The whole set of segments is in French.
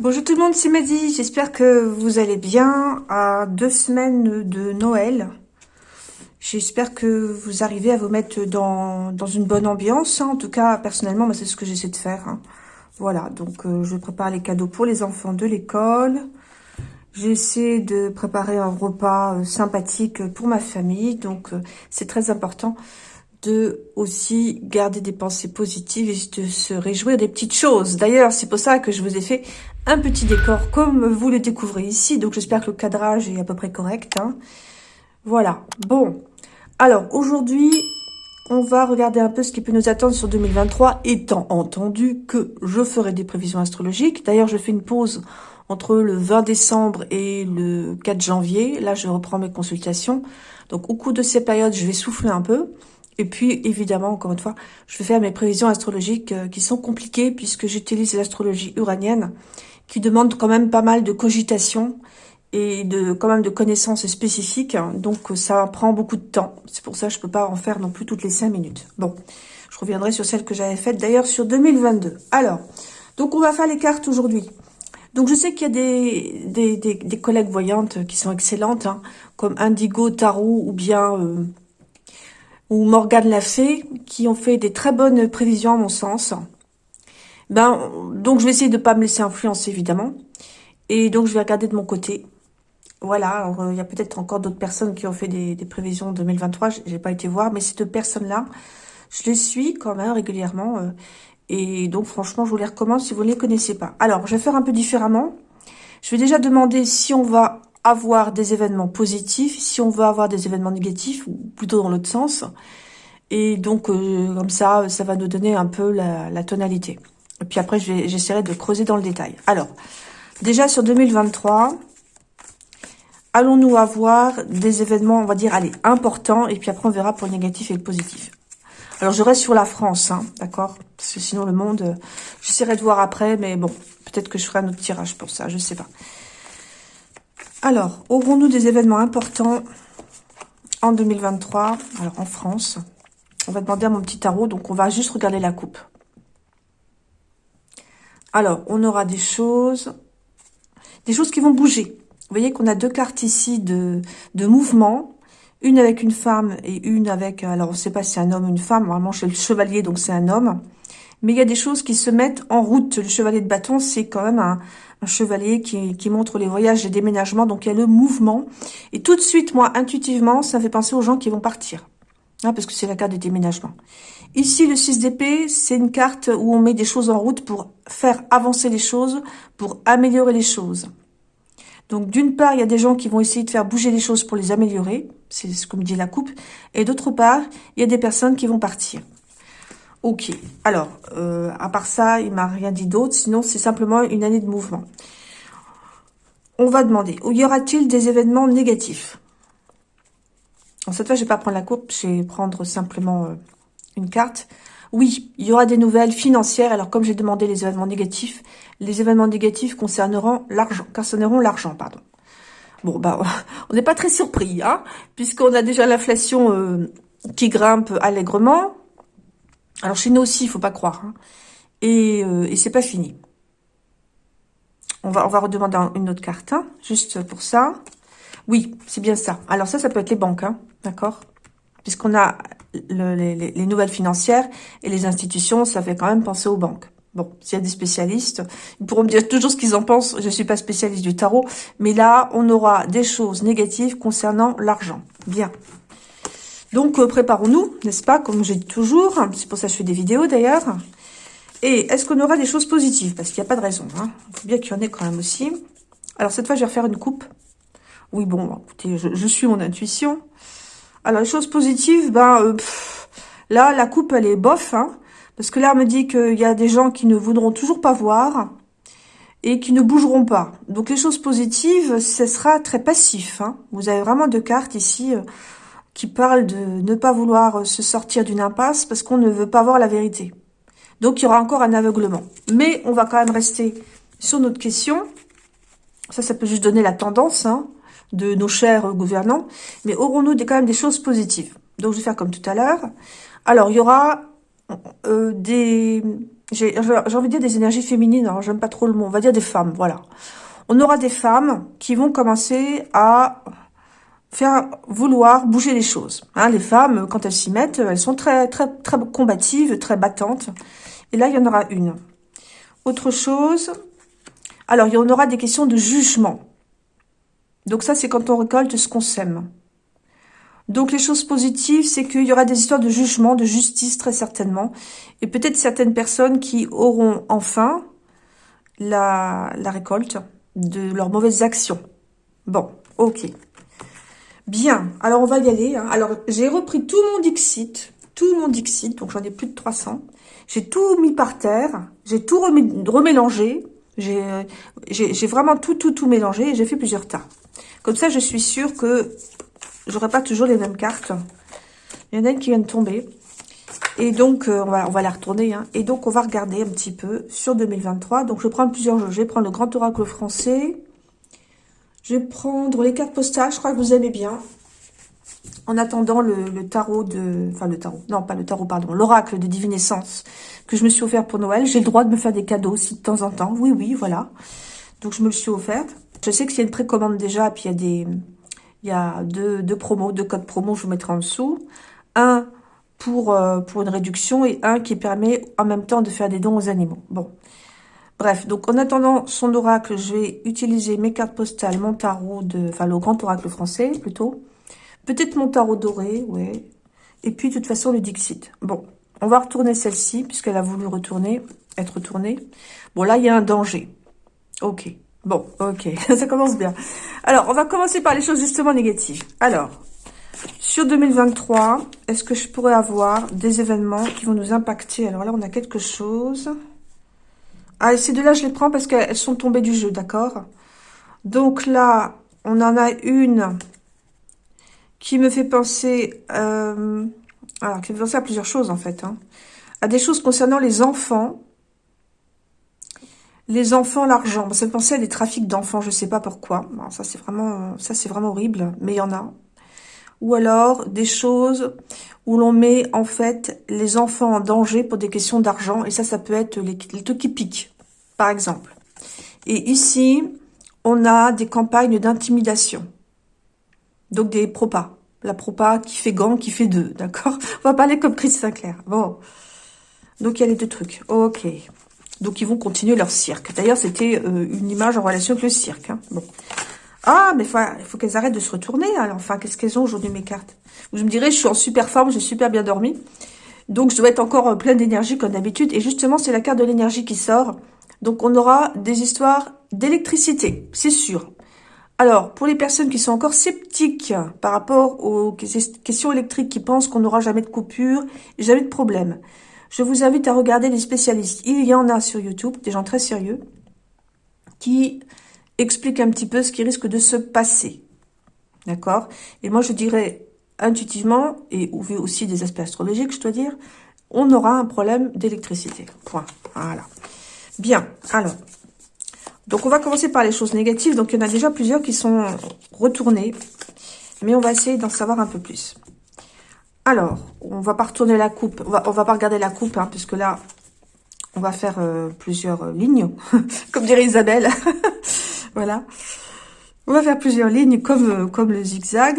Bonjour tout le monde, c'est Madi. J'espère que vous allez bien à deux semaines de Noël. J'espère que vous arrivez à vous mettre dans, dans une bonne ambiance. En tout cas, personnellement, c'est ce que j'essaie de faire. Hein. Voilà, donc euh, je prépare les cadeaux pour les enfants de l'école. J'essaie de préparer un repas euh, sympathique pour ma famille. Donc, euh, c'est très important de aussi garder des pensées positives et de se réjouir des petites choses. D'ailleurs, c'est pour ça que je vous ai fait un petit décor comme vous le découvrez ici. Donc, j'espère que le cadrage est à peu près correct. Hein. Voilà. Bon. Alors, aujourd'hui, on va regarder un peu ce qui peut nous attendre sur 2023, étant entendu que je ferai des prévisions astrologiques. D'ailleurs, je fais une pause entre le 20 décembre et le 4 janvier. Là, je reprends mes consultations. Donc, au cours de ces périodes, je vais souffler un peu. Et puis, évidemment, encore une fois, je vais faire mes prévisions astrologiques euh, qui sont compliquées puisque j'utilise l'astrologie uranienne qui demande quand même pas mal de cogitation et de quand même de connaissances spécifiques. Donc, ça prend beaucoup de temps. C'est pour ça que je peux pas en faire non plus toutes les cinq minutes. Bon, je reviendrai sur celle que j'avais faite d'ailleurs sur 2022. Alors, donc on va faire les cartes aujourd'hui. Donc, je sais qu'il y a des, des, des, collègues voyantes qui sont excellentes, hein, comme Indigo Tarot ou bien... Euh, ou Morgane l'a fait, qui ont fait des très bonnes prévisions à mon sens. Ben, donc je vais essayer de pas me laisser influencer évidemment. Et donc je vais regarder de mon côté. Voilà, il y a peut-être encore d'autres personnes qui ont fait des, prévisions 2023, j'ai pas été voir, mais ces deux personnes-là, je les suis quand même régulièrement. Euh, et donc franchement, je vous les recommande si vous ne les connaissez pas. Alors, je vais faire un peu différemment. Je vais déjà demander si on va avoir des événements positifs, si on veut avoir des événements négatifs, ou plutôt dans l'autre sens. Et donc, euh, comme ça, ça va nous donner un peu la, tonalité. Et puis après, j'essaierai de creuser dans le détail. Alors, déjà sur 2023, allons-nous avoir des événements, on va dire, allez, importants, et puis après, on verra pour le négatif et le positif. Alors, je reste sur la France, hein, d'accord? Parce que sinon, le monde, euh, j'essaierai de voir après, mais bon, peut-être que je ferai un autre tirage pour ça, je sais pas. Alors, aurons-nous des événements importants en 2023 Alors, en France, on va demander à mon petit tarot, donc on va juste regarder la coupe. Alors, on aura des choses, des choses qui vont bouger. Vous voyez qu'on a deux cartes ici de, de mouvement, une avec une femme et une avec, alors on ne sait pas si c'est un homme ou une femme, normalement c'est le chevalier, donc c'est un homme. Mais il y a des choses qui se mettent en route. Le chevalier de bâton, c'est quand même un, un chevalier qui, montre les voyages et déménagements. Donc, il y a le mouvement. Et tout de suite, moi, intuitivement, ça fait penser aux gens qui vont partir. Hein, parce que c'est la carte des déménagements. Ici, le 6 d'épée, c'est une carte où on met des choses en route pour faire avancer les choses, pour améliorer les choses. Donc, d'une part, il y a des gens qui vont essayer de faire bouger les choses pour les améliorer. C'est ce que me dit la coupe. Et d'autre part, il y a des personnes qui vont partir. Ok. Alors, euh, à part ça, il m'a rien dit d'autre. Sinon, c'est simplement une année de mouvement. On va demander, y aura-t-il des événements négatifs? En cette fois, je vais pas prendre la coupe, je vais prendre simplement euh, une carte. Oui, il y aura des nouvelles financières. Alors, comme j'ai demandé les événements négatifs, les événements négatifs concerneront l'argent, concerneront l'argent, pardon. Bon, bah, on n'est pas très surpris, hein, puisqu'on a déjà l'inflation euh, qui grimpe allègrement. Alors chez nous aussi, il faut pas croire. Hein. Et, euh, et c'est pas fini. On va, on va redemander une autre carte, hein, juste pour ça. Oui, c'est bien ça. Alors ça, ça peut être les banques, hein, d'accord? Puisqu'on a les, les, nouvelles financières et les institutions, ça fait quand même penser aux banques. Bon, s'il y a des spécialistes, ils pourront me dire toujours ce qu'ils en pensent. Je suis pas spécialiste du tarot. Mais là, on aura des choses négatives concernant l'argent. Bien. Donc, euh, préparons-nous, n'est-ce pas, comme j'ai dit toujours. C'est pour ça que je fais des vidéos, d'ailleurs. Et est-ce qu'on aura des choses positives? Parce qu'il n'y a pas de raison. Hein. Il faut bien qu'il y en ait quand même aussi. Alors, cette fois, je vais refaire une coupe. Oui, bon, écoutez, je, suis mon intuition. Alors, les choses positives, ben, euh, là, la coupe, elle est bof. Hein, parce que là, me dit qu'il y a des gens qui ne voudront toujours pas voir et qui ne bougeront pas. Donc, les choses positives, ce sera très passif. Hein. Vous avez vraiment deux cartes ici. Euh, qui parle de ne pas vouloir se sortir d'une impasse parce qu'on ne veut pas voir la vérité. Donc, il y aura encore un aveuglement. Mais on va quand même rester sur notre question. Ça, ça peut juste donner la tendance hein, de nos chers gouvernants. Mais aurons-nous quand même des choses positives? Donc, je vais faire comme tout à l'heure. Alors, il y aura euh, des... J'ai envie de dire des énergies féminines, alors j'aime pas trop le mot, on va dire des femmes, voilà. On aura des femmes qui vont commencer à faire vouloir bouger les choses. Hein, les femmes, quand elles s'y mettent, elles sont très, très, très combatives, très battantes. Et là, il y en aura une. Autre chose, alors il y en aura des questions de jugement. Donc ça, c'est quand on récolte ce qu'on sème. Donc les choses positives, c'est qu'il y aura des histoires de jugement, de justice très certainement. Et peut-être certaines personnes qui auront enfin la, la récolte de leurs mauvaises actions. Bon, ok. Bien, alors on va y aller. Hein. Alors, j'ai repris tout mon Dixit, tout mon Dixit, donc j'en ai plus de 300. J'ai tout mis par terre, j'ai tout remélangé, j'ai vraiment tout, tout, tout mélangé et j'ai fait plusieurs tas. Comme ça, je suis sûre que j'aurai pas toujours les mêmes cartes. Il y en a une qui vient de tomber. Et donc, euh, on, va, on va la retourner. Hein. Et donc, on va regarder un petit peu sur 2023. Donc, je prendre plusieurs jeux. Je vais prendre le Grand Oracle français. Je vais prendre les cartes postales, je crois que vous aimez bien. En attendant le, tarot de... Enfin, le tarot. Non, pas le tarot, pardon. L'oracle de divinescence que je me suis offert pour Noël. J'ai le droit de me faire des cadeaux aussi de temps en temps. Oui, oui, voilà. Donc, je me le suis offerte. Je sais qu'il y a une précommande déjà, puis il y a des... Il y a deux, promos, deux codes promo, je vous mettrai en dessous. Un euh, pour une réduction et un qui permet en même temps de faire des dons aux animaux. Bon, Bref, donc en attendant son oracle, je vais utiliser mes cartes postales, mon tarot, de, enfin le grand oracle français plutôt. Peut-être mon tarot doré, ouais. Et puis de toute façon le Dixit. Bon, on va retourner celle-ci puisqu'elle a voulu retourner, être retournée. Bon là, il y a un danger. Ok, bon, ok, ça commence bien. Alors, on va commencer par les choses justement négatives. Alors, sur 2023, est-ce que je pourrais avoir des événements qui vont nous impacter? Alors là, on a quelque chose... Ah, ces deux-là, je les prends parce qu'elles sont tombées du jeu, d'accord? Donc là, on en a une qui me fait penser... Euh, alors, qui me fait penser à plusieurs choses, en fait. Hein. À des choses concernant les enfants. Les enfants, l'argent. Ça me fait penser à des trafics d'enfants, je sais pas pourquoi. ça, c'est vraiment, ça, c'est vraiment horrible, mais il y en a. Ou alors, des choses où l'on met en fait les enfants en danger pour des questions d'argent. Et ça, ça peut être les, les trucs qui piquent, par exemple. Et ici, on a des campagnes d'intimidation. Donc des propas. La propa qui fait gant, qui fait deux, d'accord? On va parler comme Chris Sinclair. Bon. Donc il y a les deux trucs. Ok. Donc ils vont continuer leur cirque. D'ailleurs, c'était euh, une image en relation avec le cirque. Hein. Ah, mais il faut qu'elles arrêtent de se retourner. Alors, enfin, qu'est-ce qu'elles ont aujourd'hui, mes cartes? Vous me direz, je suis en super forme, j'ai super bien dormi. Donc, je dois être encore euh, pleine d'énergie comme d'habitude. Et justement, c'est la carte de l'énergie qui sort. Donc, on aura des histoires d'électricité, c'est sûr. Alors, pour les personnes qui sont encore sceptiques par rapport aux questions électriques, qui pensent qu'on n'aura jamais de coupure, jamais de problème, je vous invite à regarder les spécialistes. Il y en a sur YouTube, des gens très sérieux, qui explique un petit peu ce qui risque de se passer. D'accord? Et moi, je dirais intuitivement, et vu aussi des aspects astrologiques, je dois dire, on aura un problème d'électricité. Point. Voilà. Bien. Alors, donc on va commencer par les choses négatives. Donc, il y en a déjà plusieurs qui sont retournées. Mais on va essayer d'en savoir un peu plus. Alors, on va pas retourner la coupe. On va, va pas regarder la coupe, hein, puisque là, on va faire euh, plusieurs lignes, comme dirait Isabelle. Voilà. On va faire plusieurs lignes comme, euh, comme le zigzag.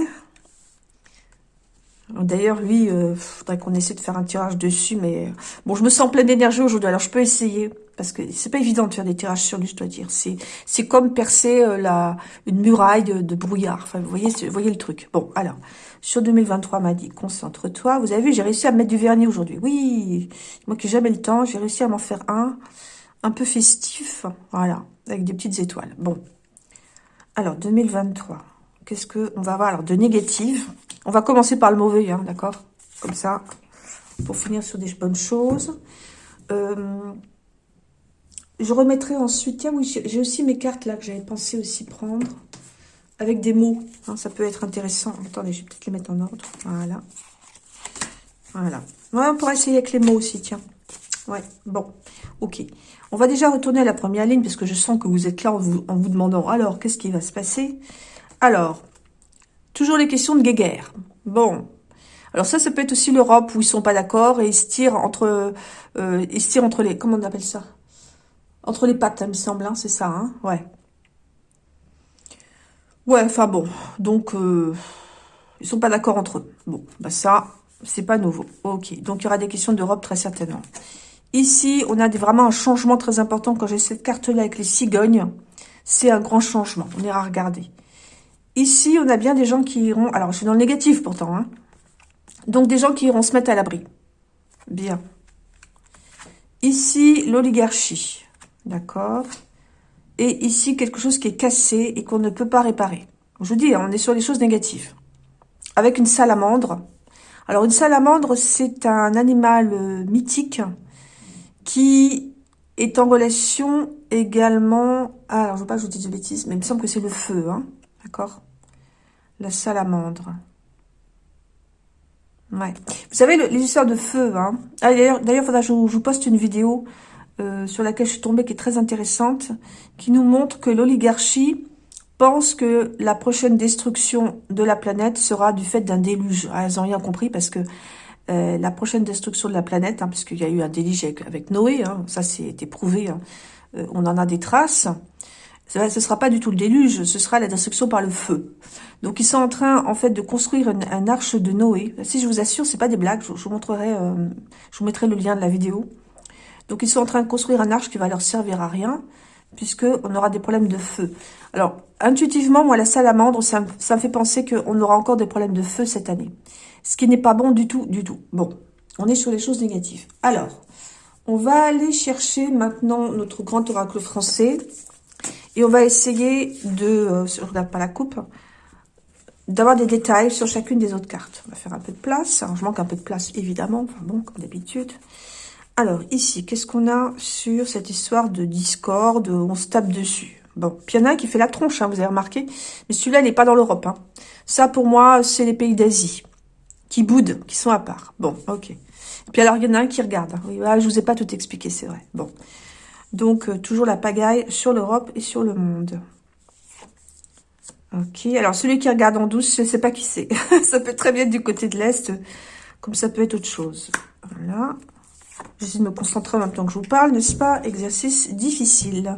D'ailleurs, lui, il euh, faudrait qu'on essaie de faire un tirage dessus, mais euh, bon, je me sens pleine d'énergie aujourd'hui, alors je peux essayer, parce que c'est pas évident de faire des tirages sur lui, je dois dire. C'est comme percer la une muraille de, brouillard. Enfin, vous voyez, voyez le truc. Bon, alors, sur 2023, m'a dit, concentre-toi. Vous avez vu, j'ai réussi à mettre du vernis aujourd'hui. Oui, moi qui n'ai jamais le temps, j'ai réussi à m'en faire un, un peu festif. Voilà avec des petites étoiles. Bon. Alors, 2023. Qu'est-ce que on va voir Alors, de négatif. On va commencer par le mauvais, hein, d'accord? Comme ça, pour finir sur des bonnes choses. Euh, je remettrai ensuite... Tiens, oui, j'ai aussi mes cartes là que j'avais pensé aussi prendre. Avec des mots. Hein, ça peut être intéressant. Attendez, je vais peut-être les mettre en ordre. Voilà. Voilà. Ouais, on pourra essayer avec les mots aussi, tiens. Ouais, bon, ok. On va déjà retourner à la première ligne, parce que je sens que vous êtes là en vous, demandant, alors, qu'est-ce qui va se passer? Alors, toujours les questions de guéguerre. Bon, Alors ça, ça peut être aussi l'Europe où ils sont pas d'accord et ils se tirent entre, euh, ils se tirent entre les, comment on appelle ça? Entre les pattes, il me semble, hein, c'est ça, hein Ouais. Ouais, enfin bon, donc euh, ils sont pas d'accord entre eux. Bon, bah ça, c'est pas nouveau. Ok, donc il y aura des questions d'Europe très certainement. Ici, on a vraiment un changement très important. Quand j'ai cette carte-là avec les cigognes, c'est un grand changement. On ira regarder. Ici, on a bien des gens qui iront... Alors, je suis dans le négatif pourtant. Hein. Donc, des gens qui iront se mettre à l'abri. Bien. Ici, l'oligarchie. D'accord Et ici, quelque chose qui est cassé et qu'on ne peut pas réparer. Je vous dis, hein, on est sur les choses négatives. Avec une salamandre. Alors, une salamandre, c'est un animal euh, mythique qui est en relation également... Ah, alors, je ne veux pas que je vous dise de bêtises, mais il me semble que c'est le feu, hein D'accord? La salamandre. Ouais. Vous savez, les histoires de feu, hein ah, D'ailleurs, il faudra que je, vous poste une vidéo euh, sur laquelle je suis tombée qui est très intéressante, qui nous montre que l'oligarchie pense que la prochaine destruction de la planète sera du fait d'un déluge. Ah, elles n'ont rien compris parce que euh, la prochaine destruction de la planète, hein, puisqu'il y a eu un déluge avec, Noé, hein, ça c'est prouvé, hein, euh, on en a des traces, ce ne sera pas du tout le déluge, ce sera la destruction par le feu. Donc ils sont en train en fait de construire une, arche de Noé. Si je vous assure, c'est pas des blagues, je, vous montrerai, euh, je vous mettrai le lien de la vidéo. Donc ils sont en train de construire une arche qui va leur servir à rien, puisque on aura des problèmes de feu. Alors intuitivement, moi la salamandre, ça, ça me fait penser qu'on aura encore des problèmes de feu cette année. Ce qui n'est pas bon du tout, du tout. Bon, on est sur les choses négatives. Alors, on va aller chercher maintenant notre grand oracle français. Et on va essayer de, euh, je regarde pas la coupe, d'avoir des détails sur chacune des autres cartes. On va faire un peu de place. je manque un peu de place, évidemment. Enfin bon, comme d'habitude. Alors, ici, qu'est-ce qu'on a sur cette histoire de discorde On se tape dessus? Bon, puis il y en a un qui fait la tronche, hein, vous avez remarqué. Mais celui-là, il n'est pas dans l'Europe. Hein. Ça, pour moi, c'est les pays d'Asie qui boudent, qui sont à part. Bon, ok. Et puis alors, il y en a un qui regarde. Hein. Oui, ah, je vous ai pas tout expliqué, c'est vrai. Bon. Donc, euh, toujours la pagaille sur l'Europe et sur le monde. Ok, alors celui qui regarde en douce, je ne sais pas qui c'est. ça peut très bien être du côté de l'Est, comme ça peut être autre chose. Voilà. J'essaie de me concentrer en même temps que je vous parle, n'est-ce pas? Exercice difficile.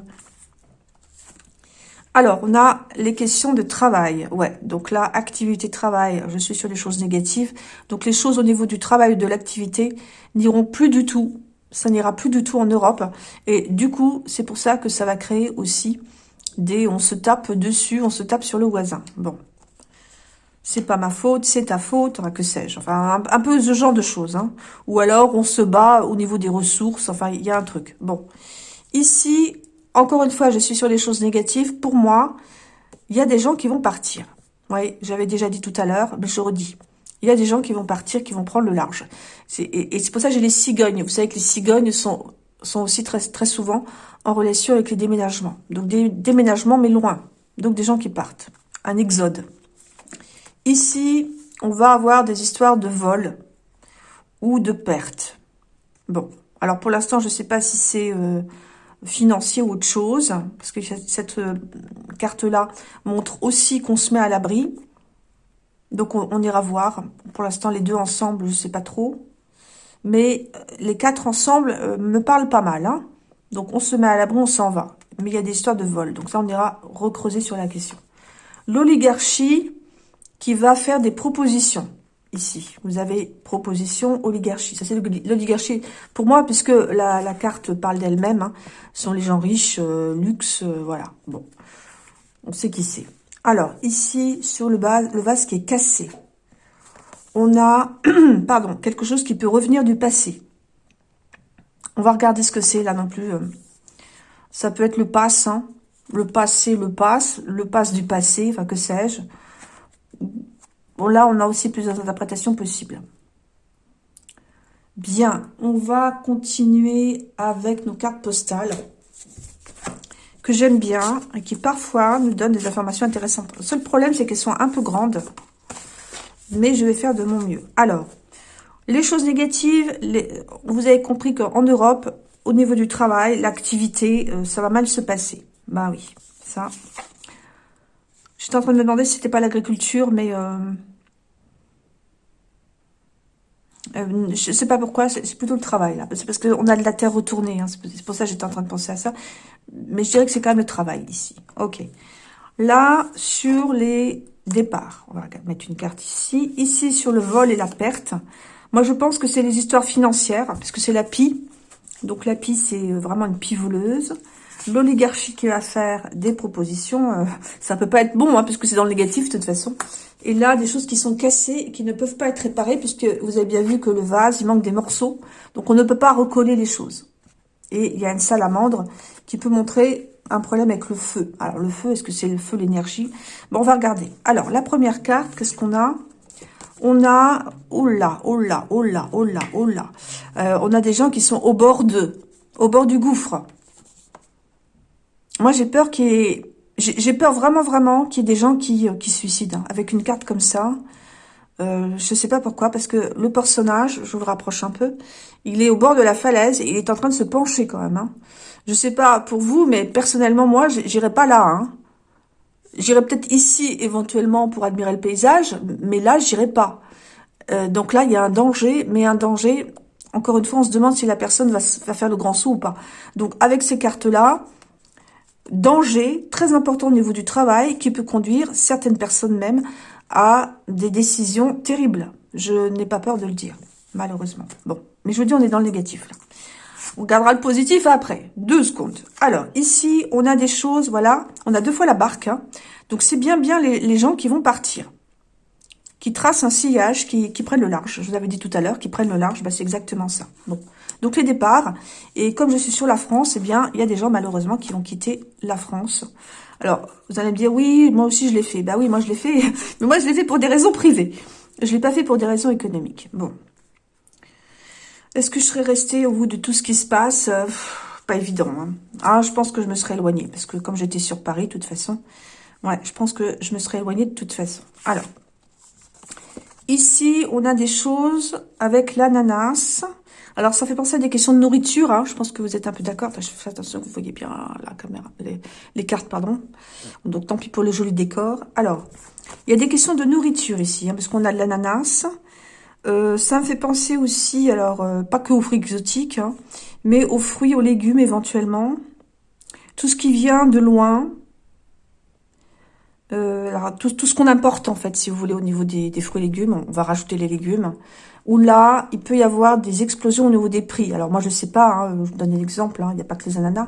Alors, on a les questions de travail. Ouais, donc là, activité travail, je suis sur les choses négatives. Donc, les choses au niveau du travail ou de l'activité n'iront plus du tout. Ça n'ira plus du tout en Europe. Et du coup, c'est pour ça que ça va créer aussi des... On se tape dessus, on se tape sur le voisin. Bon. C'est pas ma faute, c'est ta faute, enfin, que sais-je. Enfin, un, peu ce genre de choses. Hein. Ou alors, on se bat au niveau des ressources. Enfin, il y a un truc. Bon. Ici, encore une fois, je suis sur les choses négatives. Pour moi, il y a des gens qui vont partir. Oui, j'avais déjà dit tout à l'heure, mais je redis. Il y a des gens qui vont partir, qui vont prendre le large. Et, c'est pour ça que j'ai les cigognes. Vous savez que les cigognes sont, aussi très, très souvent en relation avec les déménagements. Donc des déménagements, mais loin. Donc des gens qui partent. Un exode. Ici, on va avoir des histoires de vol ou de perte. Bon, alors pour l'instant, je ne sais pas si c'est... Euh, financier ou autre chose, parce que cette euh, carte-là montre aussi qu'on se met à l'abri. Donc, on, ira voir. Pour l'instant, les deux ensemble, je sais pas trop. Mais euh, les quatre ensemble euh, me parlent pas mal. Hein. Donc, on se met à l'abri, on s'en va. Mais il y a des histoires de vol. Donc, ça, on ira recreuser sur la question. L'oligarchie qui va faire des propositions ici. Vous avez proposition, oligarchie. Ça, c'est l'oligarchie. Pour moi, puisque la, carte parle d'elle-même, hein, sont les gens riches, euh, luxe, euh, voilà. Bon, on sait qui c'est. Alors, ici, sur le vase qui est cassé, on a, pardon, quelque chose qui peut revenir du passé. On va regarder ce que c'est, là non plus. Euh. Ça peut être le passe, hein. le passé, le passe, le passe du passé, enfin, que sais-je Bon, là, on a aussi plusieurs interprétations possibles. Bien, on va continuer avec nos cartes postales que j'aime bien et qui parfois nous donnent des informations intéressantes. Le seul problème, c'est qu'elles sont un peu grandes, mais je vais faire de mon mieux. Alors, les choses négatives, vous avez compris qu'en Europe, au niveau du travail, l'activité, euh, ça va mal se passer. Bah oui, ça, J'étais en train de me demander si c'était pas l'agriculture, mais... Euh, Euh, je sais pas pourquoi, c'est plutôt le travail, là. C'est parce qu'on a de la terre retournée. Hein. C'est pour ça que j'étais en train de penser à ça. Mais je dirais que c'est quand même le travail, ici. Ok. Là, sur les départs, on va mettre une carte ici. Ici, sur le vol et la perte. Moi, je pense que c'est les histoires financières, parce que c'est la pie. Donc, la pie, c'est vraiment une pie voleuse. L'oligarchie qui va faire des propositions, euh, ça peut pas être bon, hein, puisque c'est dans le négatif, de toute façon. Et là, des choses qui sont cassées qui ne peuvent pas être réparées, puisque vous avez bien vu que le vase, il manque des morceaux. Donc, on ne peut pas recoller les choses. Et il y a une salamandre qui peut montrer un problème avec le feu. Alors, le feu, est-ce que c'est le feu, l'énergie? Bon, on va regarder. Alors, la première carte, qu'est-ce qu'on a? On a... Oh là, oh là, oh on a des gens qui sont au bord de... Au bord du gouffre. Moi, j'ai peur qu'il y ait j'ai peur vraiment, vraiment qu'il y ait des gens qui, euh, qui se suicident. Hein. Avec une carte comme ça, euh, je sais pas pourquoi, parce que le personnage, je vous rapproche un peu, il est au bord de la falaise et il est en train de se pencher quand même. Hein. Je sais pas pour vous, mais personnellement, moi, j'irai pas là. Hein. J'irai peut-être ici, éventuellement, pour admirer le paysage, mais là, j'irai pas. Euh, donc là, il y a un danger, mais un danger, encore une fois, on se demande si la personne va, va faire le grand saut ou pas. Donc, avec ces cartes-là, danger très important au niveau du travail qui peut conduire certaines personnes même à des décisions terribles. Je n'ai pas peur de le dire, malheureusement. Bon, mais je vous dis, on est dans le négatif. Là. On gardera le positif après. Deux secondes. Alors, ici, on a des choses, voilà. On a deux fois la barque. Hein. Donc, c'est bien, bien les, gens qui vont partir. Qui tracent un sillage, qui, prennent le large. Je vous avais dit tout à l'heure, qui prennent le large. Bah, c'est exactement ça. Bon. Donc les départs, et comme je suis sur la France, eh bien, il y a des gens malheureusement qui vont quitter la France. Alors, vous allez me dire, oui, moi aussi je l'ai fait. Bah oui, moi je l'ai fait, mais moi je l'ai fait pour des raisons privées. Je l'ai pas fait pour des raisons économiques. Bon. Est-ce que je serais restée au bout de tout ce qui se passe? Euh, Pas évident. Hein. Ah, je pense que je me serais éloignée, parce que comme j'étais sur Paris, de toute façon, ouais, je pense que je me serais éloignée de toute façon. Alors, ici, on a des choses avec l'ananas. Alors, ça fait penser à des questions de nourriture. Hein. Je pense que vous êtes un peu d'accord. je fais attention, vous voyez bien la caméra, les, cartes, pardon. Donc, tant pis pour le joli décor. Alors, il y a des questions de nourriture ici, hein, parce qu'on a de l'ananas. Euh, ça me fait penser aussi, alors, euh, pas que aux fruits exotiques, hein, mais aux fruits, aux légumes éventuellement. Tout ce qui vient de loin. Euh, alors, tout, ce qu'on importe, en fait, si vous voulez, au niveau des, fruits et légumes. On va rajouter les légumes où là, il peut y avoir des explosions au niveau des prix. Alors moi, je sais pas, hein, je vous donne un exemple, hein, il n'y a pas que les ananas,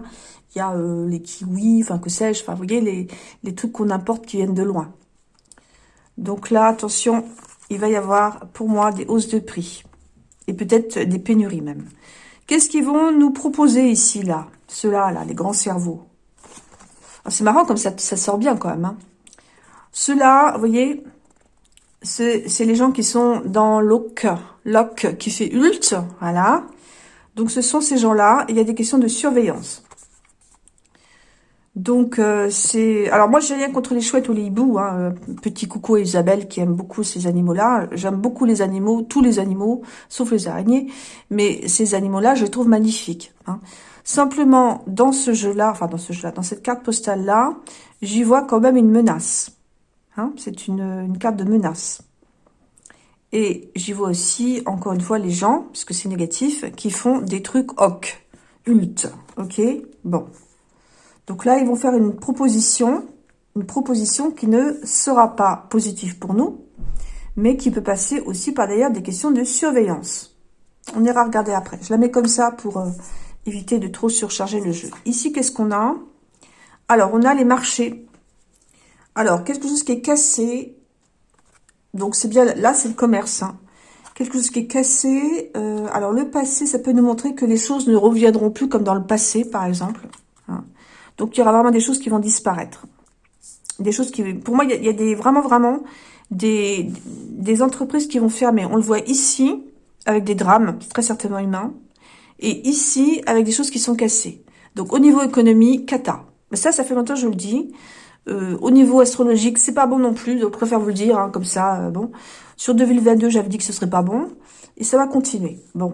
il y a euh, les kiwis, enfin que sais-je, enfin vous voyez, les, les trucs qu'on importe qui viennent de loin. Donc là, attention, il va y avoir pour moi des hausses de prix. Et peut-être des pénuries même. Qu'est-ce qu'ils vont nous proposer ici, là? Ceux-là, là, les grands cerveaux. Ah, c'est marrant comme ça, ça sort bien quand même. Hein. Ceux-là, vous voyez, c'est les gens qui sont dans l'OC, l'OC qui fait ULT, voilà. Donc, ce sont ces gens-là. Il y a des questions de surveillance. Donc, euh, c'est... Alors, moi, j'ai rien contre les chouettes ou les hiboux. Hein. Petit coucou à Isabelle qui aime beaucoup ces animaux-là. J'aime beaucoup les animaux, tous les animaux, sauf les araignées. Mais ces animaux-là, je les trouve magnifiques. Hein. Simplement, dans ce jeu-là, enfin, dans ce jeu-là, dans cette carte postale-là, j'y vois quand même une menace. Hein, c'est une, carte de menace. Et j'y vois aussi, encore une fois, les gens, puisque c'est négatif, qui font des trucs hoc, ult, ok Bon. Donc là, ils vont faire une proposition, une proposition qui ne sera pas positive pour nous, mais qui peut passer aussi par d'ailleurs des questions de surveillance. On ira regarder après. Je la mets comme ça pour euh, éviter de trop surcharger le jeu. Ici, qu'est-ce qu'on a? Alors, on a les marchés. Alors, quelque chose qui est cassé. Donc, c'est bien, là, c'est le commerce. Hein. Quelque chose qui est cassé. Euh, alors, le passé, ça peut nous montrer que les choses ne reviendront plus comme dans le passé, par exemple. Hein. Donc, il y aura vraiment des choses qui vont disparaître. Des choses qui... Pour moi, il y a, des, vraiment, vraiment des, des entreprises qui vont fermer. On le voit ici, avec des drames, très certainement humains. Et ici, avec des choses qui sont cassées. Donc, au niveau économie, cata. Mais ça, ça fait longtemps que je le dis. Euh, au niveau astrologique, c'est pas bon non plus. Je préfère vous le dire, hein, comme ça, euh, bon. Sur 2022, j'avais dit que ce serait pas bon. Et ça va continuer. Bon.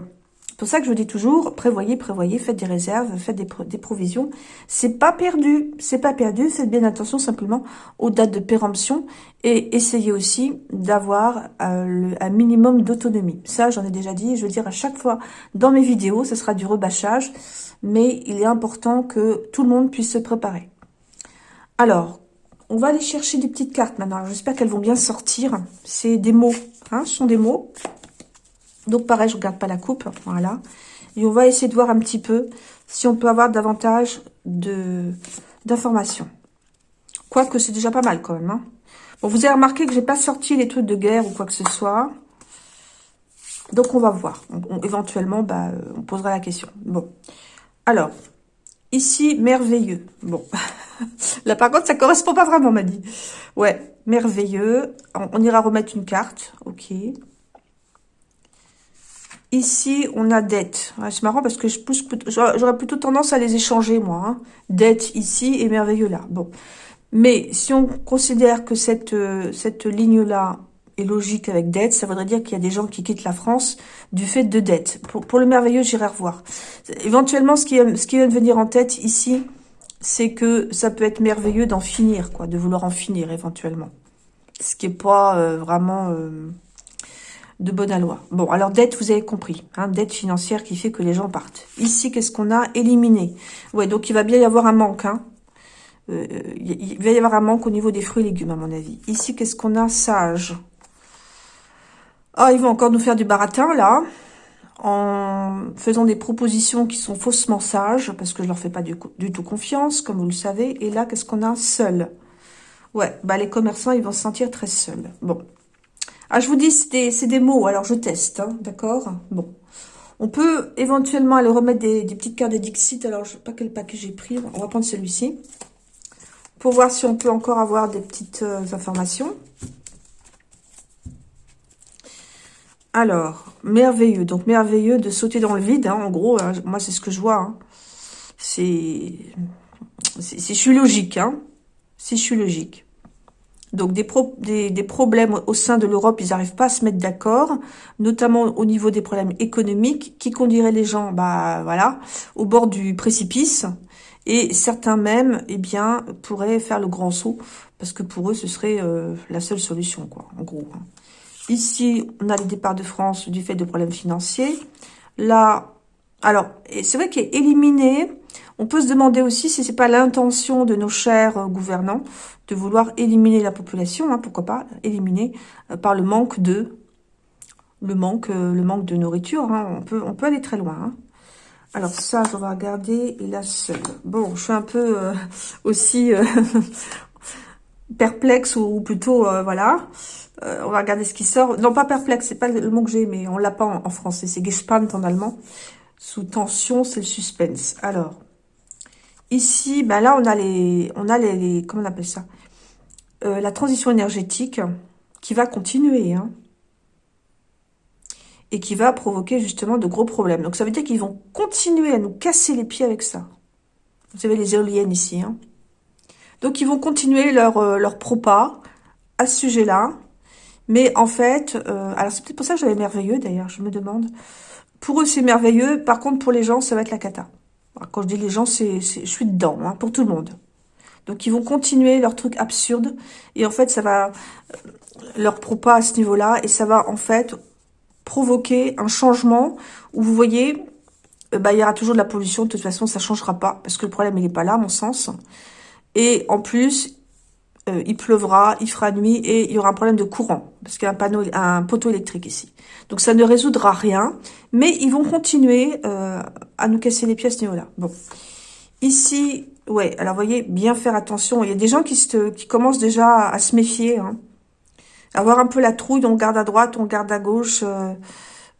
pour ça que je dis toujours, prévoyez, prévoyez, faites des réserves, faites des, des provisions. C'est pas perdu, c'est pas perdu, faites bien attention simplement aux dates de péremption et essayez aussi d'avoir euh, un minimum d'autonomie. Ça, j'en ai déjà dit, je veux dire à chaque fois dans mes vidéos, ce sera du rebâchage, mais il est important que tout le monde puisse se préparer. Alors, on va aller chercher des petites cartes maintenant. J'espère qu'elles vont bien sortir. C'est des mots, hein, ce sont des mots. Donc pareil, je regarde pas la coupe, voilà. Et on va essayer de voir un petit peu si on peut avoir davantage d'informations. Quoique c'est déjà pas mal quand même. Hein. Bon, vous avez remarqué que j'ai pas sorti les trucs de guerre ou quoi que ce soit. Donc on va voir. éventuellement, bah, euh, on posera la question. Bon. Alors, ici, merveilleux. Bon. Là par contre, ça correspond pas vraiment, m'a dit. Ouais, merveilleux. On, ira remettre une carte. Ok. Ici, on a dette. c'est marrant parce que j'aurais plutôt tendance à les échanger, moi. Hein. Dette ici et merveilleux là. Bon. Mais si on considère que cette, euh, cette ligne-là est logique avec dette, ça voudrait dire qu'il y a des gens qui quittent la France du fait de dette. Pour, le merveilleux, j'irai revoir. Éventuellement, ce qui vient de venir en tête ici, c'est que ça peut être merveilleux d'en finir, quoi, de vouloir en finir éventuellement. Ce qui est pas euh, vraiment... Euh, de bonne aloi. Bon, alors dette, vous avez compris. Hein, dette financière qui fait que les gens partent. Ici, qu'est-ce qu'on a? Éliminé. Ouais, donc il va bien y avoir un manque. Hein. Euh, il va y avoir un manque au niveau des fruits et légumes, à mon avis. Ici, qu'est-ce qu'on a? Sage. Ah, ils vont encore nous faire du baratin, là. En faisant des propositions qui sont faussement sages, parce que je leur fais pas du, tout confiance, comme vous le savez. Et là, qu'est-ce qu'on a? Seul. Ouais, bah les commerçants, ils vont se sentir très seuls. Bon, ah, je vous dis, c'est des, mots, alors je teste, hein, d'accord? Bon. On peut éventuellement aller remettre des, petites cartes de Dixit. Alors, je ne sais pas quel paquet j'ai pris. On va prendre celui-ci. Pour voir si on peut encore avoir des petites euh, informations. Alors, merveilleux. Donc, merveilleux de sauter dans le vide. Hein, en gros, hein, moi, c'est ce que je vois. Hein. C'est... Si je suis logique, hein. Si je suis logique. Donc des, des, problèmes au sein de l'Europe, ils n'arrivent pas à se mettre d'accord, notamment au niveau des problèmes économiques, qui conduiraient les gens, bah voilà, au bord du précipice. Et certains même, eh bien, pourraient faire le grand saut, parce que pour eux, ce serait euh, la seule solution, quoi, en gros. Hein. Ici, on a le départ de France du fait de problèmes financiers. Là, alors, c'est vrai qu'il est éliminé on peut se demander aussi si c'est pas l'intention de nos chers euh, gouvernants de vouloir éliminer la population, hein, pourquoi pas, éliminer euh, par le manque de le manque, euh, le manque de nourriture. Hein. on, peut, on peut aller très loin. Hein. Alors ça, on va regarder. Seul. Bon, je suis un peu aussi perplexe ou, plutôt, voilà. On va regarder ce qui sort. Non, pas perplexe, c'est pas le mot que j'ai, mais on l'a pas en, français. C'est gespannt en allemand. Sous tension, c'est le suspense. Alors, Ici, ben là, on a les, on a les, comment on appelle ça? Euh, La transition énergétique qui va continuer, hein, et qui va provoquer justement de gros problèmes. Donc, ça veut dire qu'ils vont continuer à nous casser les pieds avec ça. Vous avez les éoliennes ici. Hein. Donc, ils vont continuer leur, euh, leur propas à ce sujet-là. Mais en fait, euh, alors c'est peut-être pour ça que j'avais merveilleux d'ailleurs, je me demande. Pour eux, c'est merveilleux. Par contre, pour les gens, ça va être la cata. Quand je dis les gens, c'est, je suis dedans, hein, pour tout le monde. Donc, ils vont continuer leur truc absurde. Et en fait, ça va euh, leur propas à ce niveau-là. Et ça va, en fait, provoquer un changement où, vous voyez, euh, bah, il y aura toujours de la pollution. De toute façon, ça changera pas. Parce que le problème, il n'est pas là, à mon sens. Et en plus, euh, il pleuvra, il fera nuit et il y aura un problème de courant. Parce qu'il y a un, panneau, un poteau électrique ici. Donc, ça ne résoudra rien. Mais ils vont continuer euh, à nous casser les pieds à ce niveau-là. Bon. Ici, ouais, alors voyez, bien faire attention. Il y a des gens qui, se, qui commencent déjà à, se méfier. Hein. Avoir un peu la trouille, on garde à droite, on garde à gauche. Euh,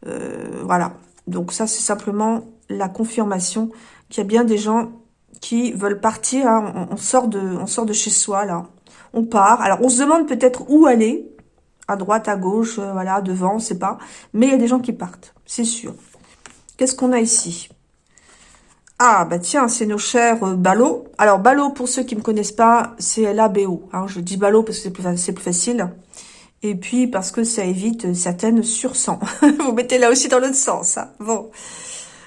euh, voilà. Donc ça, c'est simplement la confirmation qu'il y a bien des gens qui veulent partir. Hein. On, sort de, on sort de chez soi, là. On part. Alors, on se demande peut-être où aller à droite, à gauche, euh, voilà, devant, on sait pas. Mais il y a des gens qui partent, c'est sûr. Qu'est-ce qu'on a ici? Ah, bah tiens, c'est nos chers euh, ballots. Alors, ballot, pour ceux qui ne me connaissent pas, c'est l Hein, je dis ballot parce que c'est plus, facile. Et puis, parce que ça évite certaines sursans. vous mettez là aussi dans l'autre sens. Hein. Bon.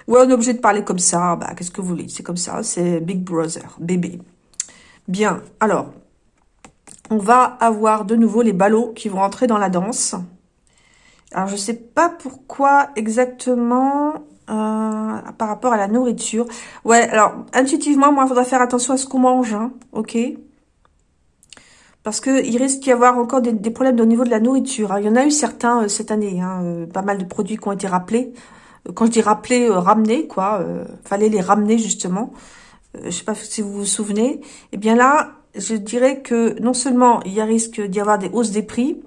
Ouais, on est obligé de parler comme ça. Bah, qu'est-ce que vous voulez? C'est comme ça. C'est Big Brother, bébé. Bien. Alors, on va avoir de nouveau les ballots qui vont entrer dans la danse. Alors, je sais pas pourquoi exactement euh, par rapport à la nourriture. Ouais, alors, intuitivement, moi, il faudra faire attention à ce qu'on mange, hein, ok? Parce qu'il risque d'y avoir encore des, problèmes au niveau de la nourriture. Hein. Il y en a eu certains euh, cette année, hein, euh, pas mal de produits qui ont été rappelés. Quand je dis rappelés, ramenés, quoi, fallait les ramener justement. je sais pas si vous vous souvenez. Eh bien là, je dirais que non seulement il y a risque d'y avoir des hausses des prix,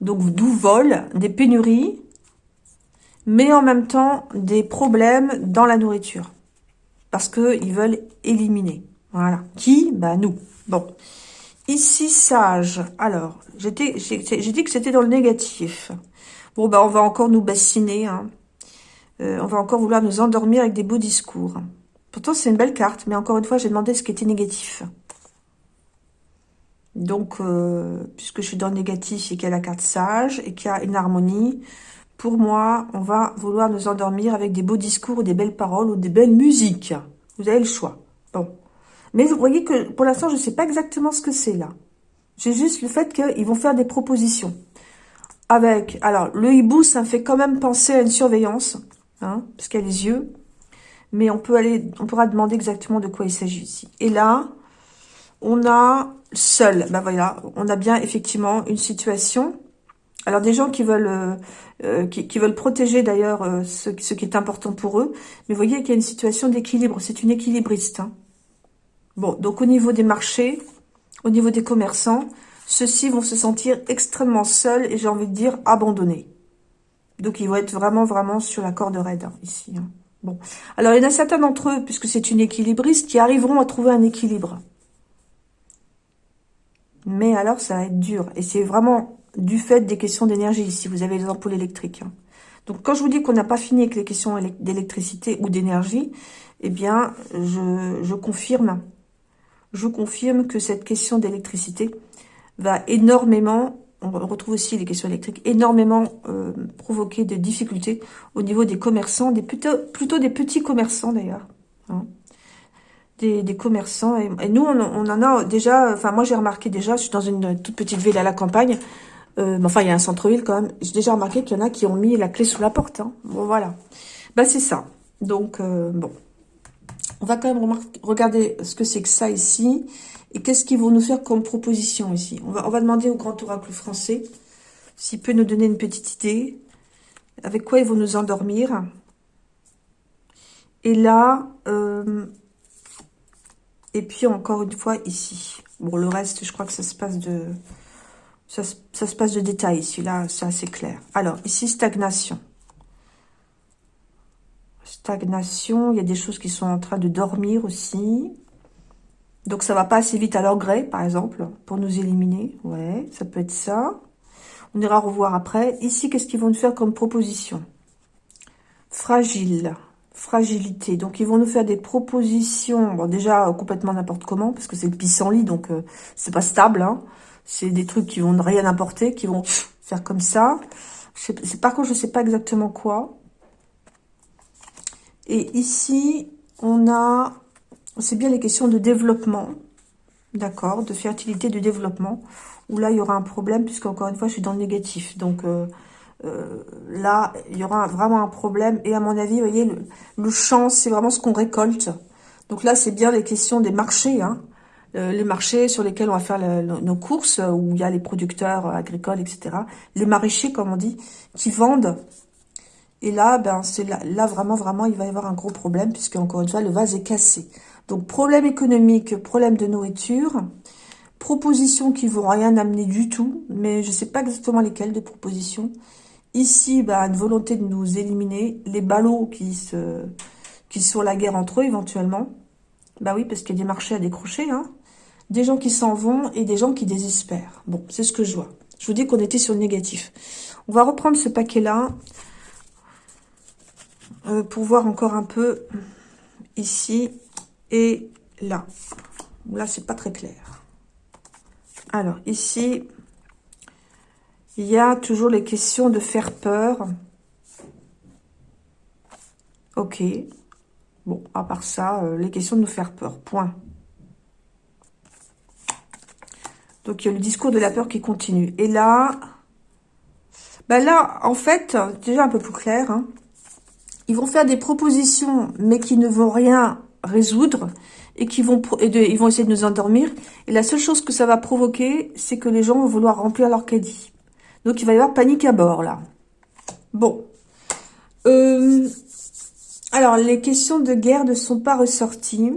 donc d'où vol, des pénuries, mais en même temps des problèmes dans la nourriture. Parce qu'ils veulent éliminer. Voilà. Qui? Bah nous. Bon. Ici, sage. Alors, j'ai dit que c'était dans le négatif. Bon, bah on va encore nous bassiner. Hein. Euh, on va encore vouloir nous endormir avec des beaux discours. Pourtant, c'est une belle carte. Mais encore une fois, j'ai demandé ce qui était négatif. Donc, euh, puisque je suis dans le négatif et qu'il y a la carte sage et qu'il y a une harmonie, pour moi, on va vouloir nous endormir avec des beaux discours ou des belles paroles ou des belles musiques. Vous avez le choix. Bon. Mais vous voyez que pour l'instant, je ne sais pas exactement ce que c'est là. J'ai juste le fait qu'ils vont faire des propositions. Avec, alors, le hibou, ça fait quand même penser à une surveillance, hein, parce qu'il y a les yeux. Mais on peut aller, on pourra demander exactement de quoi il s'agit ici. Et là, on a seul. Ben voilà, on a bien effectivement une situation alors des gens qui veulent euh, euh, qui, veulent protéger d'ailleurs euh, ce, qui est important pour eux, mais vous voyez qu'il y a une situation d'équilibre, c'est une équilibriste. Hein. Bon, donc au niveau des marchés, au niveau des commerçants, ceux-ci vont se sentir extrêmement seuls et j'ai envie de dire abandonnés. Donc ils vont être vraiment vraiment sur la corde raide hein, ici. Hein. Bon, alors il y en a certains d'entre eux, puisque c'est une équilibriste, qui arriveront à trouver un équilibre. Mais alors ça va être dur et c'est vraiment du fait des questions d'énergie, si vous avez les ampoules électriques. Hein. Donc, quand je vous dis qu'on n'a pas fini avec les questions d'électricité ou d'énergie, eh bien, je, confirme, je confirme que cette question d'électricité va énormément, on retrouve aussi les questions électriques, énormément euh, provoquer des difficultés au niveau des commerçants, des plutôt, plutôt des petits commerçants d'ailleurs. Hein. Des, commerçants. Et, nous, on, on, en a déjà, enfin moi j'ai remarqué déjà, je suis dans une toute petite ville à la campagne, euh, enfin, il y a un centre-ville quand même. J'ai déjà remarqué qu'il y en a qui ont mis la clé sous la porte. Hein. Bon, voilà. Bah, c'est ça. Donc, euh, bon. On va quand même regarder ce que c'est que ça ici. Et qu'est-ce qu'ils vont nous faire comme proposition ici. On va, on va demander au grand oracle français s'il peut nous donner une petite idée. Avec quoi ils vont nous endormir. Et là, euh, et puis encore une fois ici. Bon, le reste, je crois que ça se passe de... Ça, se passe de détail ici, là, c'est assez clair. Alors, ici, stagnation. Stagnation, il y a des choses qui sont en train de dormir aussi. Donc, ça va pas assez vite à leur gré, par exemple, pour nous éliminer. Ouais, ça peut être ça. On ira revoir après. Ici, qu'est-ce qu'ils vont nous faire comme proposition? Fragile. Fragilité. Donc, ils vont nous faire des propositions. Déjà, complètement n'importe comment, parce que c'est le pissenlit, donc euh, c'est pas stable. Hein. C'est des trucs qui vont rien apporter, qui vont faire comme ça. C'est Par contre, je ne sais pas exactement quoi. Et ici, on a... C'est bien les questions de développement. D'accord De fertilité, de développement. Où là, il y aura un problème, puisque encore une fois, je suis dans le négatif. Donc, euh, euh, là, il y aura vraiment un problème. Et à mon avis, vous voyez, le, champ, c'est vraiment ce qu'on récolte. Donc là, c'est bien les questions des marchés. Hein. Euh, les marchés sur lesquels on va faire nos courses, où il y a les producteurs agricoles, etc. Les maraîchers, comme on dit, qui vendent. Et là, ben, c'est là, vraiment, vraiment, il va y avoir un gros problème, puisque encore une fois, le vase est cassé. Donc, problème économique, problème de nourriture, propositions qui vont rien amener du tout, mais je ne sais pas exactement lesquelles de propositions. Ici, ben, une volonté de nous éliminer, les ballots qui se qui sont la guerre entre eux éventuellement. Bah oui, parce qu'il y a des marchés à décrocher, hein des gens qui s'en vont et des gens qui désespèrent. Bon, c'est ce que je vois. Je vous dis qu'on était sur le négatif. On va reprendre ce paquet-là euh, pour voir encore un peu ici et là. Là, c'est pas très clair. Alors, ici, Il y a toujours les questions de faire peur. Ok. Bon, à part ça, euh, les questions de nous faire peur. Point. Donc, il y a le discours de la peur qui continue. Et là, ben là, en fait, déjà un peu plus clair, hein. ils vont faire des propositions, mais qui ne vont rien résoudre et qui vont et ils vont essayer de nous endormir. Et la seule chose que ça va provoquer, c'est que les gens vont vouloir remplir leur caddie. Donc, il va y avoir panique à bord, là. Bon. Euh, alors, les questions de guerre ne sont pas ressorties.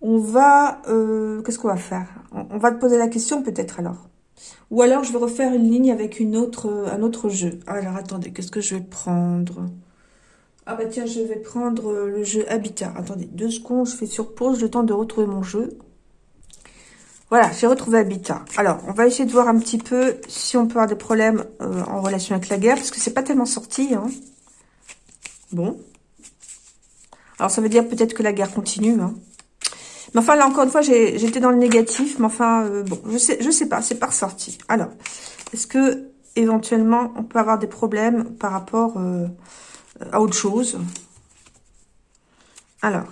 On va... Euh, qu'est-ce qu'on va faire? On, va te poser la question peut-être alors. Ou alors, je vais refaire une ligne avec un autre jeu. Alors, attendez, qu'est-ce que je vais prendre? Ah bah tiens, je vais prendre le jeu Habitat. Attendez, deux secondes, je fais sur pause, le temps de retrouver mon jeu. Voilà, j'ai retrouvé Habitat. Alors, on va essayer de voir un petit peu si on peut avoir des problèmes euh, en relation avec la guerre, parce que c'est pas tellement sorti. Hein. Bon. Alors, ça veut dire peut-être que la guerre continue. Hein. Mais enfin, là, encore une fois, j'étais dans le négatif. Mais enfin, euh, bon, je sais, je sais pas, c'est pas ressorti. Alors, est-ce que, éventuellement, on peut avoir des problèmes par rapport euh, à autre chose? Alors,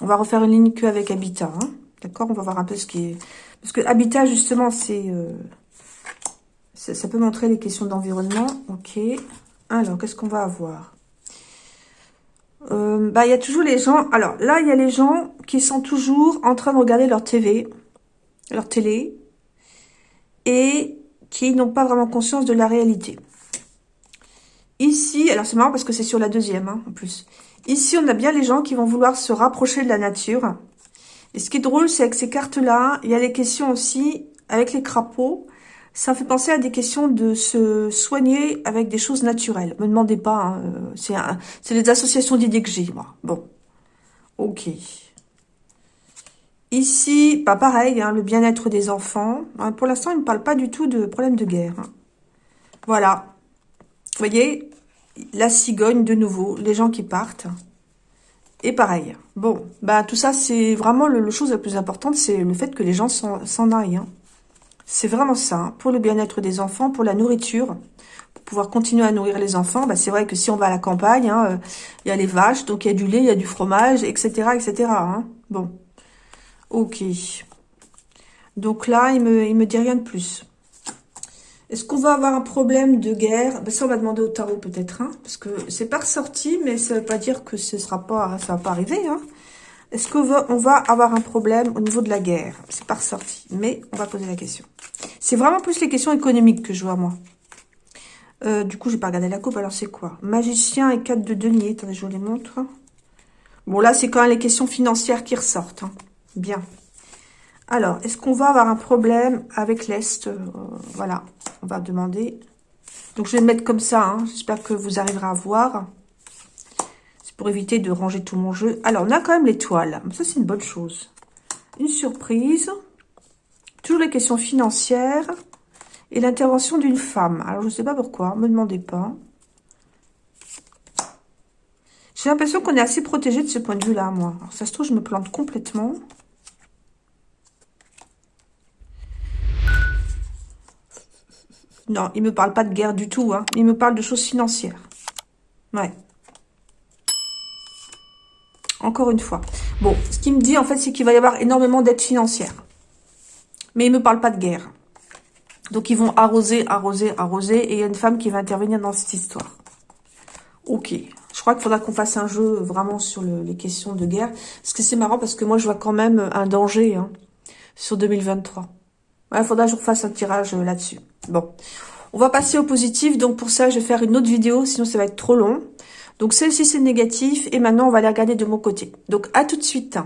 on va refaire une ligne que avec Habitat. Hein. D'accord On va voir un peu ce qui est... Parce que habitat, justement, c'est... Euh, ça, peut montrer les questions d'environnement. Ok. Alors, qu'est-ce qu'on va avoir? Euh, Bah, il y a toujours les gens... Alors, là, il y a les gens qui sont toujours en train de regarder leur TV, leur télé, et qui n'ont pas vraiment conscience de la réalité. Ici, alors c'est marrant parce que c'est sur la deuxième, hein, en plus. Ici, on a bien les gens qui vont vouloir se rapprocher de la nature, et ce qui est drôle, c'est avec ces cartes-là, il y a les questions aussi avec les crapauds. Ça fait penser à des questions de se soigner avec des choses naturelles. Me demandez pas, hein, euh, c'est des associations d'idées que j'ai, moi. Bon, ok. Ici, pas pareil, hein, le bien-être des enfants. Hein, pour l'instant, il ne parle pas du tout de problème de guerre. Voilà. Vous voyez, la cigogne de nouveau, les gens qui partent. Et pareil. Bon, bah tout ça, c'est vraiment le, chose la plus importante, c'est le fait que les gens s'en aillent. Hein. C'est vraiment ça, hein. pour le bien-être des enfants, pour la nourriture, pour pouvoir continuer à nourrir les enfants. Bah, c'est vrai que si on va à la campagne, hein, euh, il y a les vaches, donc il y a du lait, il y a du fromage, etc. etc. Bon, ok. Donc là, il me, il me dit rien de plus. Est-ce qu'on va avoir un problème de guerre? Ben Ça, on va demander au tarot peut-être, hein, parce que c'est pas ressorti, mais ça veut pas dire que ce sera va pas arriver. Hein. Est-ce qu'on va, avoir un problème au niveau de la guerre? C'est pas ressorti, mais on va poser la question. C'est vraiment plus les questions économiques que je vois, moi. Euh, du coup, j'ai pas regardé la coupe, alors c'est quoi? Magicien et 4 de denier. Attendez, je vous les montre. Bon, là, c'est quand même les questions financières qui ressortent. Hein. Bien. Alors, est-ce qu'on va avoir un problème avec l'Est euh, Voilà, on va demander. Donc, je vais le mettre comme ça. Hein. J'espère que vous arriverez à voir. C'est pour éviter de ranger tout mon jeu. Alors, on a quand même l'étoile. Ça, c'est une bonne chose. Une surprise. Toujours les questions financières. Et l'intervention d'une femme. Alors, je ne sais pas pourquoi. Ne me demandez pas. J'ai l'impression qu'on est assez protégé de ce point de vue-là, moi. Alors, ça se trouve, je me plante complètement. Non, il me parle pas de guerre du tout. Hein. Il me parle de choses financières. Ouais. Encore une fois. Bon, ce qu'il me dit, en fait, c'est qu'il va y avoir énormément d'aides financières. Mais il me parle pas de guerre. Donc, ils vont arroser, arroser, arroser. Et il y a une femme qui va intervenir dans cette histoire. Ok. Je crois qu'il faudra qu'on fasse un jeu vraiment sur les questions de guerre. Parce que c'est marrant, parce que moi, je vois quand même un danger hein, sur 2023. Il faudra que je refasse un tirage euh, là-dessus. Bon, on va passer au positif. Donc pour ça, je vais faire une autre vidéo, sinon ça va être trop long. Donc celle-ci, c'est négatif. Et maintenant, on va aller regarder de mon côté. Donc à tout de suite.